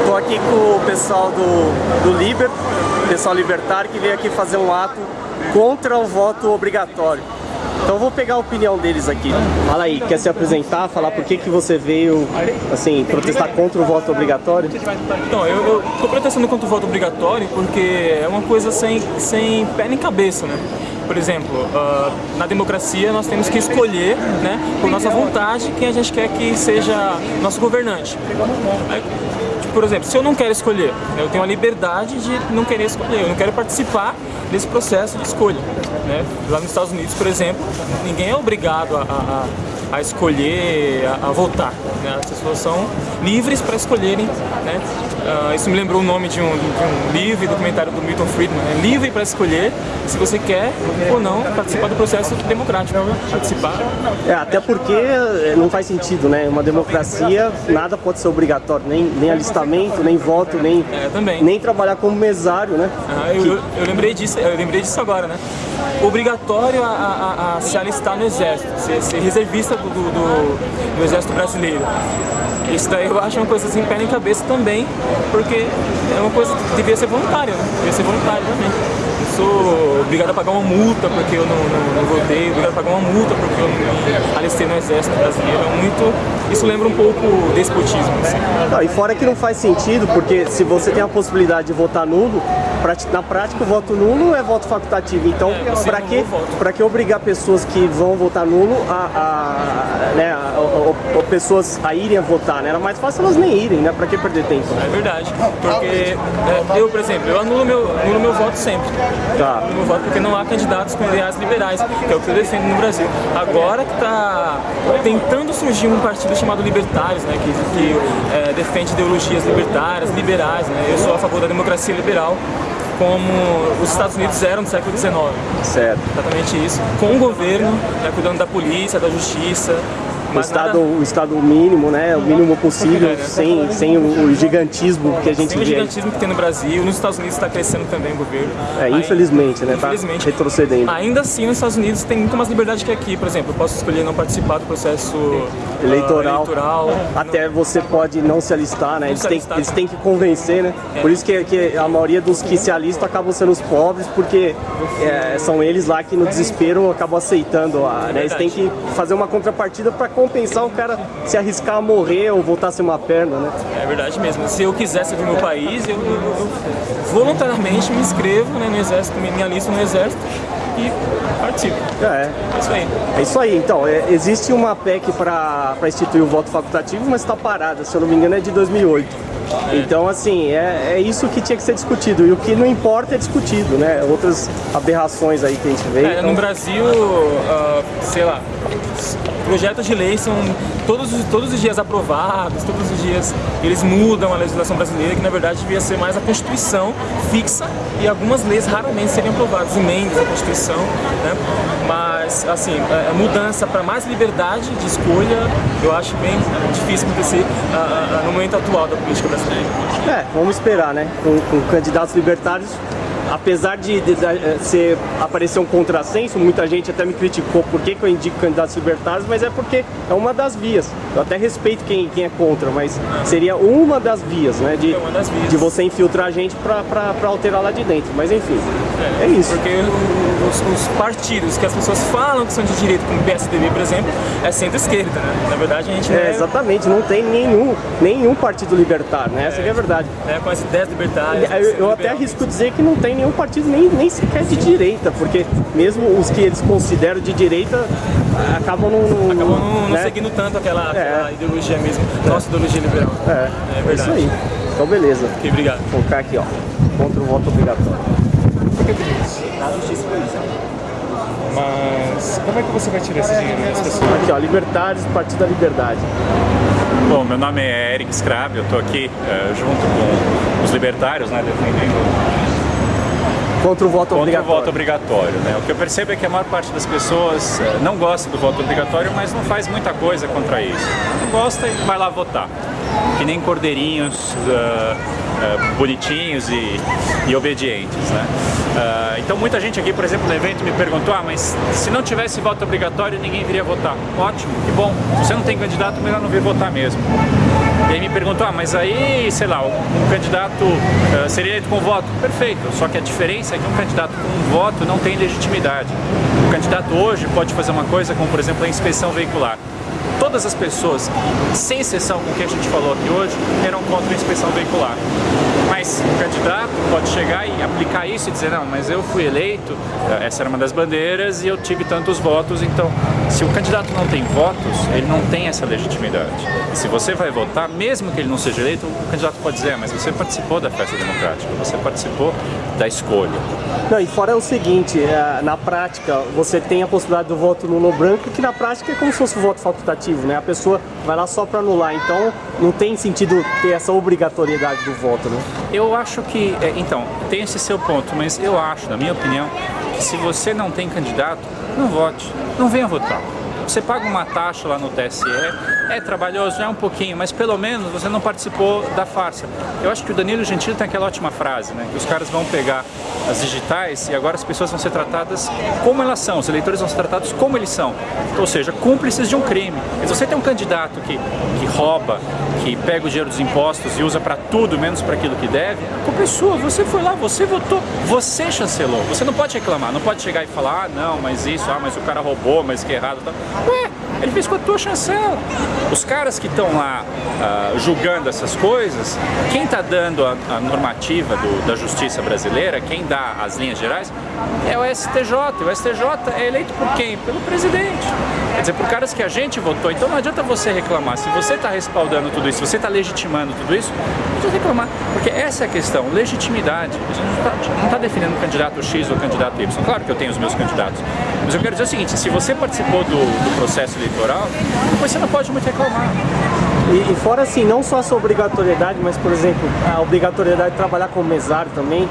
Estou aqui com o pessoal do, do Liber, pessoal libertário, que veio aqui fazer um ato contra o voto obrigatório. Então eu vou pegar a opinião deles aqui. Fala aí, quer se apresentar, falar por que, que você veio, assim, protestar contra o voto obrigatório? Então, eu, estou protestando contra o voto obrigatório porque é uma coisa sem, sem pé nem cabeça, né? Por exemplo, uh, na democracia nós temos que escolher, né, por nossa vontade, quem a gente quer que seja nosso governante. Por exemplo, se eu não quero escolher, eu tenho a liberdade de não querer escolher, eu não quero participar desse processo de escolha. Né? Lá nos Estados Unidos, por exemplo, ninguém é obrigado a a escolher, a, a votar. Né? As pessoas são livres para escolherem. Né? Uh, isso me lembrou o nome de um, de um livro, documentário do Milton Friedman. É livre para escolher se você quer ou não participar do processo democrático. Participar. É, até porque eh, não faz sentido, né? Uma democracia, nada pode ser obrigatório, nem, nem alistamento, nem voto, nem, é, nem trabalhar como mesário, né? Ah, eu, que... eu, lembrei disso, eu lembrei disso agora, né? Obrigatório a, a, a se alistar no exército, ser, ser reservista do, do, do, Exército Brasileiro. Isso daí eu acho uma coisa assim, pé em cabeça também, porque é uma coisa que devia ser voluntária, né? Devia ser voluntária também sou obrigado a pagar uma multa porque eu não, não, não votei, obrigado a pagar uma multa porque eu não alistei no exército brasileiro. É muito, isso lembra um pouco despotismo. Assim. Não, e fora que não faz sentido, porque se você tem a possibilidade de votar nulo, na prática o voto nulo é voto facultativo. Então, é, para que, pra que obrigar pessoas que vão votar nulo a, a, né, a, a, pessoas a irem a votar? Né? Era mais fácil elas nem irem, né? Para que perder tempo? É verdade. Porque é, eu, por exemplo, eu anulo meu, anulo meu voto sempre. Tá. Eu voto porque não há candidatos com ideais liberais, que é o que eu defendo no Brasil. Agora que está tentando surgir um partido chamado Libertários, né, que, que é, defende ideologias libertárias, liberais, né, eu sou a favor da democracia liberal, como os Estados Unidos eram no século XIX. Certo. Exatamente isso. Com o governo, né, cuidando da polícia, da justiça, o estado, o estado mínimo, né? O mínimo possível, é, sem, sem o gigantismo que a gente sem vê. o gigantismo que tem no Brasil, nos Estados Unidos está crescendo também o governo. É, infelizmente, né? Tá infelizmente. Tá retrocedendo. Ainda assim, nos Estados Unidos tem muito mais liberdade que aqui. Por exemplo, eu posso escolher não participar do processo eleitoral. Uh, eleitoral. Até você pode não se alistar, né? Eles, se alistar, têm, eles têm que convencer, né? É. Por isso que, que, a maioria dos que se alistam acabam sendo os pobres, porque é, são eles lá que no desespero acabam aceitando. A, né? Eles têm que fazer uma contrapartida para compensar o cara se arriscar a morrer ou voltar a ser uma perna, né? É verdade mesmo. Se eu quisesse vir no país, eu, eu, eu voluntariamente me inscrevo né, no exército, me alisto no exército e participo. É. é isso aí. É isso aí. Então, é, existe uma PEC para instituir o voto facultativo, mas está parada, se eu não me engano é de 2008. É. Então, assim, é, é isso que tinha que ser discutido. E o que não importa é discutido, né? Outras aberrações aí que a gente vê. É, então... No Brasil, uh, sei lá, projetos de lei são todos, todos os dias aprovados, todos os dias eles mudam a legislação brasileira, que na verdade devia ser mais a Constituição fixa e algumas leis raramente seriam aprovadas, emendas à Constituição, né? Mas, assim, a é, mudança para mais liberdade de escolha, eu acho bem difícil acontecer uh, uh, no momento atual da política brasileira. É, vamos esperar, né? Com, com candidatos libertários apesar de, de, de, eh, ser, aparecer um contrassenso, muita gente até me criticou por que, que eu indico candidatos libertários, mas é porque é uma das vias. Eu até respeito quem, quem é contra, mas seria uma das vias, né? De, vias. de você infiltrar a gente para alterar lá de dentro. Mas enfim, é, é isso. Porque os, os, partidos que as pessoas falam que são de direita, como o PSDB, por exemplo, é centro-esquerda, né? Na verdade a gente é, é... Exatamente, não tem nenhum, nenhum partido libertário, né? Essa é, é a verdade. É, com as ideias libertárias. Eu, eu até arrisco dizer que não tem nenhum partido nem, nem sequer de direita, porque mesmo os que eles consideram de direita acabam não... Acabam não, né? seguindo tanto aquela, aquela é. ideologia mesmo, nossa ideologia liberal. É, é verdade. É isso aí. Então beleza. Ok, obrigado. Vou colocar aqui, ó, contra o voto obrigatório. Por que tudo Na justiça policial. Mas como é que você vai tirar esse dinheiro das pessoas? Aqui, ó, Libertários, Partido da Liberdade. Bom, meu nome é Eric Scrab, eu estou aqui uh, junto com os libertários, né, defendendo Contra o voto contra obrigatório. o voto obrigatório. Né? O que eu percebo é que a maior parte das pessoas uh, não gosta do voto obrigatório, mas não faz muita coisa contra isso. Não gosta e vai lá votar. Que nem cordeirinhos uh, uh, bonitinhos e, e, obedientes. Né? então muita gente aqui, por exemplo, no evento me perguntou, ah, mas se não tivesse voto obrigatório ninguém viria votar. Ótimo, que bom. Se você não tem candidato, melhor não vir votar mesmo. E aí me perguntou, ah, mas aí, sei lá, um candidato uh, seria eleito com voto. Perfeito, só que a diferença é que um candidato com voto não tem legitimidade. O candidato hoje pode fazer uma coisa como, por exemplo, a inspeção veicular todas as pessoas, sem exceção com o que a gente falou aqui hoje, eram contra a inspeção veicular. Mas o candidato pode chegar e aplicar isso e dizer, não, mas eu fui eleito, eh, essa era uma das bandeiras e eu tive tantos votos, então se o candidato não tem votos, ele não tem essa legitimidade. E se você vai votar, mesmo que ele não seja eleito, o candidato pode dizer, ah, mas você participou da festa democrática, você participou da escolha. Não, e fora é o seguinte, eh, na prática, você tem a possibilidade do voto nulo branco, que na prática é como se fosse um voto facultativo, né? A pessoa vai lá só para anular, então não tem sentido ter essa obrigatoriedade do voto, né? Eu acho que, é, então, tem esse seu ponto, mas eu acho, na minha opinião, que se você não tem candidato, não vote, não venha votar. Você paga uma taxa lá no TSE, é trabalhoso, é um pouquinho, mas pelo menos você não participou da farsa. Eu acho que o Danilo Gentili tem aquela ótima frase, né? Que os caras vão pegar as digitais e agora as pessoas vão ser tratadas como elas são, os eleitores vão ser tratados como eles são. Ou seja, cúmplices de um crime. Se você tem um candidato que, que rouba, que pega o dinheiro dos impostos e usa para tudo, menos para aquilo que deve, a culpa é você foi lá, você votou, você chancelou. Você não pode reclamar, não pode chegar e falar, ah, não, mas isso, ah, mas o cara roubou, mas que errado. Tá. Ué, ele fez com a tua chancela. Os caras que estão lá uh, julgando essas coisas, quem está dando a, a normativa do, da justiça brasileira, quem dá as linhas gerais, é o STJ. O STJ é eleito por quem? Pelo presidente. Quer dizer, por caras que a gente votou. Então não adianta você reclamar. Se você está respaldando tudo isso, se você está legitimando tudo isso, não precisa reclamar. Porque essa é a questão, legitimidade. A gente não está tá defendendo o candidato X ou candidato Y. Claro que eu tenho os meus candidatos. Mas eu quero dizer o seguinte, se você participou do, do processo eleitoral, você não pode muito reclamar. E, e, fora assim, não só essa obrigatoriedade, mas por exemplo, a obrigatoriedade de trabalhar como mesário também,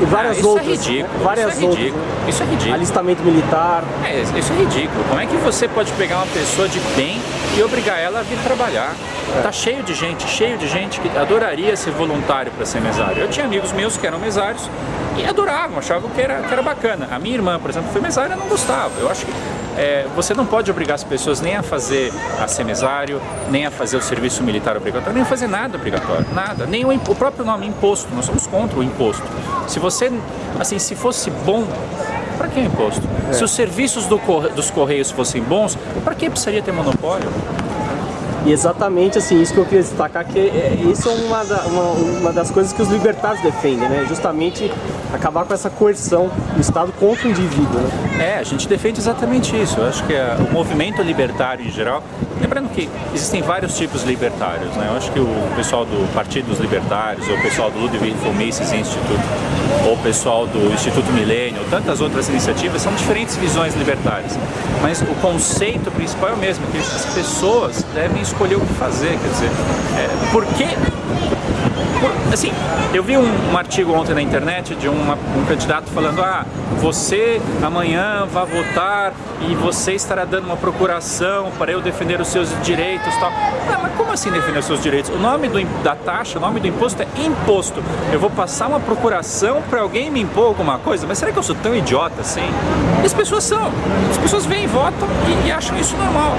e várias ah, isso outras. É ridículo, né? várias isso é ridículo. Outras, isso é ridículo. Alistamento militar. É, isso é ridículo. Como é que você pode pegar uma pessoa de bem e obrigar ela a vir trabalhar? É. Tá cheio de gente, cheio de gente que adoraria ser voluntário para ser mesário. Eu tinha amigos meus que eram mesários e adoravam, achavam que era, que era bacana. A minha irmã, por exemplo, foi mesária e não gostava. Eu acho que é, você não pode obrigar as pessoas nem a fazer a semisário, nem a fazer o serviço militar obrigatório, nem a fazer nada obrigatório, nada. Nem o, o próprio nome imposto, nós somos contra o imposto. Se você, assim, se fosse bom, para que o imposto? É. Se os serviços do, dos Correios fossem bons, para que precisaria ter monopólio? E exatamente assim, isso que eu queria destacar, que é, isso é uma, da, uma, uma, das coisas que os libertários defendem, né? Justamente acabar com essa coerção do Estado contra o indivíduo. Né? É, a gente defende exatamente isso. Eu acho que a, o movimento libertário em geral, lembrando que existem vários tipos libertários, né? Eu acho que o pessoal do Partido dos Libertários, ou o pessoal do Ludwig von Mises Instituto, ou o pessoal do Instituto Milênio, ou tantas outras iniciativas, são diferentes visões libertárias. Mas o conceito principal é o mesmo, que as pessoas devem escolher o que fazer, quer dizer, é, por que assim, eu vi um, um, artigo ontem na internet de uma, um candidato falando ah, você amanhã vai votar e você estará dando uma procuração para eu defender os seus direitos tal. Ah, mas como assim defender os seus direitos? O nome do, da taxa, o nome do imposto é imposto. Eu vou passar uma procuração para alguém me impor alguma coisa? Mas será que eu sou tão idiota assim? E as pessoas são. As pessoas vêm, votam e, e acham isso normal.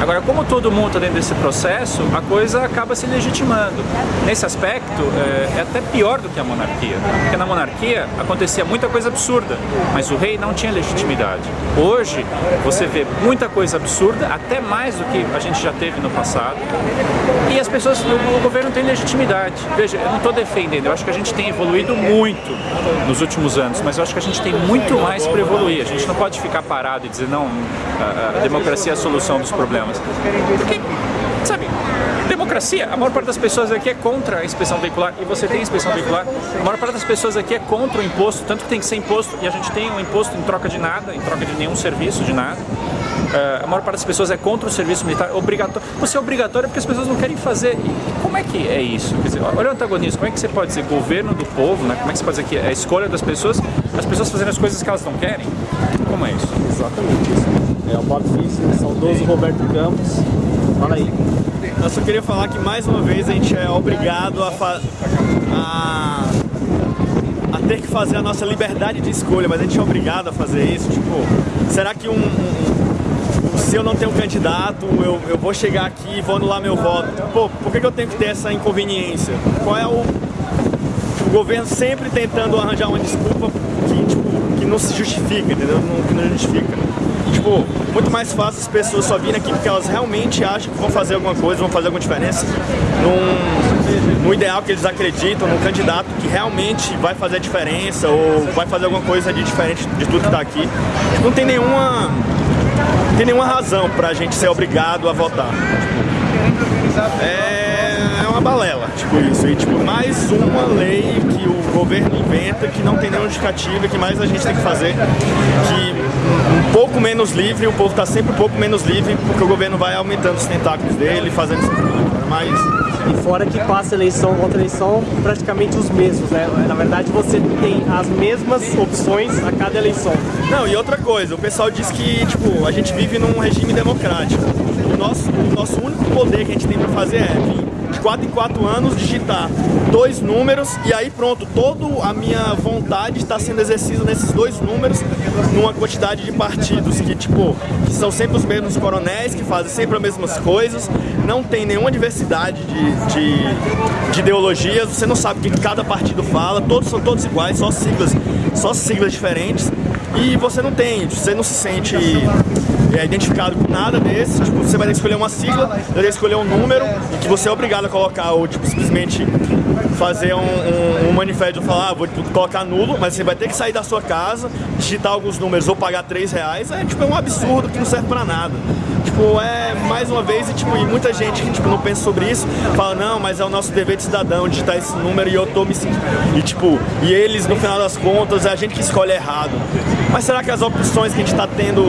Agora, como todo mundo está dentro desse processo, a coisa acaba se legitimando. Nesse aspecto, é, é até pior do que a monarquia. Porque na monarquia acontecia muita coisa absurda, mas o rei não tinha legitimidade. Hoje, você vê muita coisa absurda, até mais do que a gente já teve no passado, e as pessoas, o governo tem legitimidade. Veja, eu não estou defendendo, eu acho que a gente tem evoluído muito nos últimos anos, mas eu acho que a gente tem muito mais para evoluir. A gente não pode ficar parado e dizer, não, a, a democracia é a solução dos problemas. Porque, sabe, democracia, a maior parte das pessoas aqui é contra a inspeção veicular e você tem inspeção veicular. A maior parte das pessoas aqui é contra o imposto, tanto que tem que ser imposto e a gente tem um imposto em troca de nada, em troca de nenhum serviço, de nada. Uh, a maior parte das pessoas é contra o serviço militar obrigatório. Você é obrigatório porque as pessoas não querem fazer. E como é que é isso? Quer dizer, olha o antagonismo. Como é que você pode dizer governo do povo, né? Como é que você pode dizer que é a escolha das pessoas, as pessoas fazendo as coisas que elas não querem? Como é isso? Exatamente isso. É o Bob Fice, saudoso Roberto Campos. Fala aí. Eu só queria falar que mais uma vez a gente é obrigado a, a, a ter que fazer a nossa liberdade de escolha, mas a gente é obrigado a fazer isso. Tipo, será que um, um se eu não tenho candidato, eu, eu vou chegar aqui e vou anular meu voto. Pô, por que, que eu tenho que ter essa inconveniência? Qual é o. O governo sempre tentando arranjar uma desculpa que, tipo, que não se justifica, entendeu? Não, que não justifica. Tipo, muito mais fácil as pessoas só virem aqui porque elas realmente acham que vão fazer alguma coisa, vão fazer alguma diferença num, no ideal que eles acreditam, num candidato que realmente vai fazer a diferença ou vai fazer alguma coisa de diferente de tudo que está aqui. Tipo, não tem nenhuma, não tem nenhuma razão pra gente ser obrigado a votar. É uma balela, tipo isso. E tipo, mais uma lei que o governo inventa que não tem nenhuma justificativa, que mais a gente tem que fazer. Que um pouco menos livre, o povo está sempre um pouco menos livre, porque o governo vai aumentando os tentáculos dele, fazendo isso. Mas E fora que passa eleição contra eleição, praticamente os mesmos, né? Na verdade, você tem as mesmas opções a cada eleição. Não, e outra coisa, o pessoal diz que, tipo, a gente vive num regime democrático. O nosso, o nosso único poder que a gente tem pra fazer é vir de 4 em 4 anos digitar dois números e aí pronto, toda a minha vontade está sendo exercida nesses dois números numa quantidade de partidos que, tipo, que são sempre os mesmos coronéis, que fazem sempre as mesmas coisas, não tem nenhuma diversidade de, de, de ideologias, você não sabe o que cada partido fala, todos são todos iguais, só siglas, só siglas diferentes. E você não tem, você não se sente é, identificado com nada desse, tipo, você vai ter que escolher uma sigla, vai ter que escolher um número, e que você é obrigado a colocar, ou tipo, simplesmente fazer um, um, um manifesto falar, ah, vou tipo, colocar nulo, mas você vai ter que sair da sua casa, digitar alguns números ou pagar 3 reais, é tipo, é um absurdo que não serve pra nada. Tipo, é mais uma vez, e, tipo, e muita gente que tipo, não pensa sobre isso, fala, não, mas é o nosso dever de cidadão digitar esse número e eu tô me sentindo. E tipo, e eles, no final das contas, é a gente que escolhe errado. Mas será que as opções que a gente tá tendo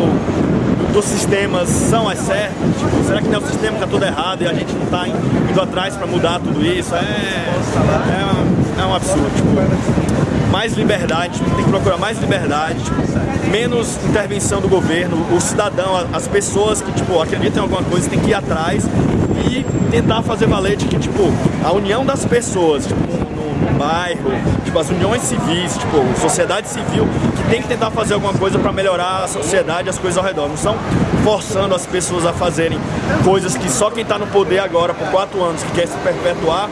dos sistemas são as certas? Tipo, será que não é o sistema que tá tudo errado e a gente não tá indo atrás para mudar tudo isso? É, é, um, é um absurdo. Tipo, mais liberdade, tipo, tem que procurar mais liberdade, tipo, menos intervenção do governo, o cidadão, as pessoas que tipo, acreditam em alguma coisa tem que ir atrás e tentar fazer valer de que tipo, a união das pessoas, tipo, bairro, tipo, as uniões civis, tipo, sociedade civil, que tem que tentar fazer alguma coisa para melhorar a sociedade, as coisas ao redor. Não são forçando as pessoas a fazerem coisas que só quem está no poder agora por quatro anos, que quer se perpetuar,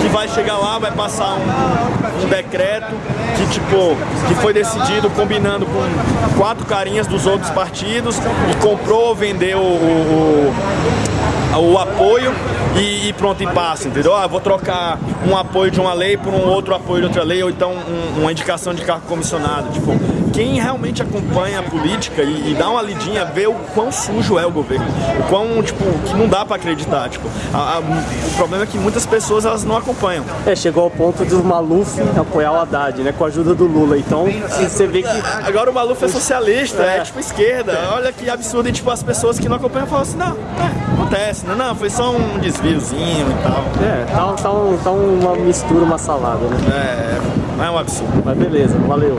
que vai chegar lá, vai passar um, um decreto que tipo, que foi decidido combinando com quatro carinhas dos outros partidos e comprou ou vendeu o, o, o apoio e, e, pronto, e passa, entendeu? Ah, vou trocar um apoio de uma lei por um outro apoio de outra lei, ou então um, uma indicação de cargo comissionado. Tipo, quem realmente acompanha a política e, e, dá uma lidinha, vê o quão sujo é o governo. O quão, tipo, que não dá pra acreditar. Tipo, a, a, o problema é que muitas pessoas elas não acompanham. É, chegou ao ponto do Maluf apoiar o Haddad, né? Com a ajuda do Lula. Então, você vê que. Agora o Maluf é socialista, é, é tipo esquerda. Olha que absurdo. E tipo, as pessoas que não acompanham falam assim, não, é, acontece, não, não, foi só um desviozinho e tal. É, tá, tá, um, tá uma mistura, uma salada, né? É, é um absurdo. Mas beleza, valeu.